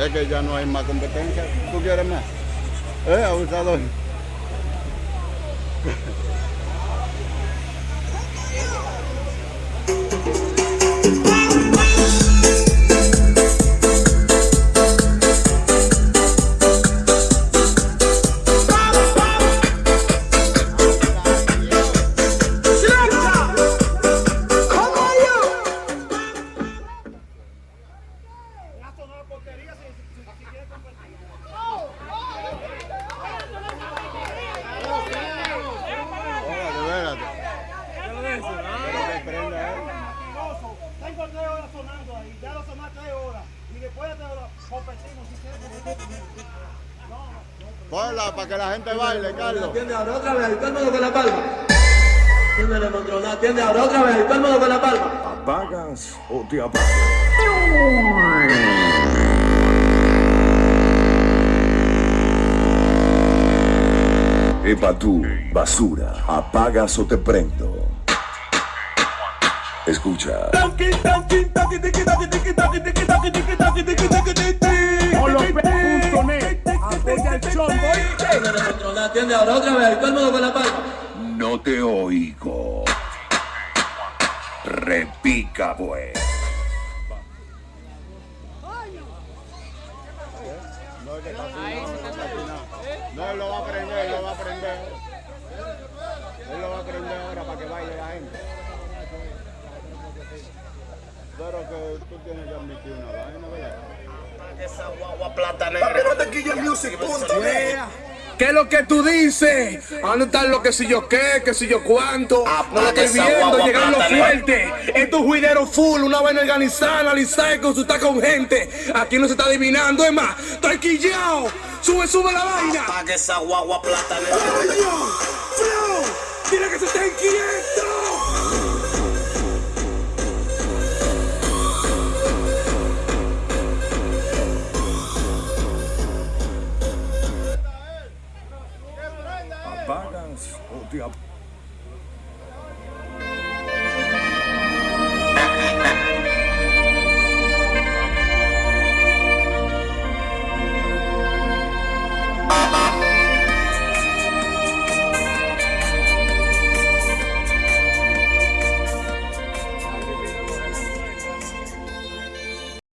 Es que ya no hay más competencia. ¿Tú quieres más? ¿Eh, abusador? Ponla para que la gente baile, Carlos. Atiende ahora otra vez, todo el mundo con la palma. Controla, atiende ahora otra vez, todo el mundo con la palma. ¿Apagas o te apagas? Epa tú, basura, ¿apagas o te prendo? Escucha. No te oigo. Repica, pues. No, es que está afinado, no. No, él lo va a aprender, él lo va a aprender. Él lo va a aprender ahora para que baile la gente. Pero que tú tienes que admitir una vaina, ¿verdad? Esa guagua plata negra. ¿Qué es lo que tú dices? ¿Dónde están lo que si yo qué, que si yo cuánto? No lo estoy viendo, llegando fuerte. Esto es juidero full, una vaina organizada, analizada, consultar con gente. Aquí no se está adivinando, es más, estoy quillado. Sube, sube la vaina. Apaga esa guagua plata negra. ¡Coño! ¡Flow! ¡Mira que se está inquieto! ¿Apagas o te apagas?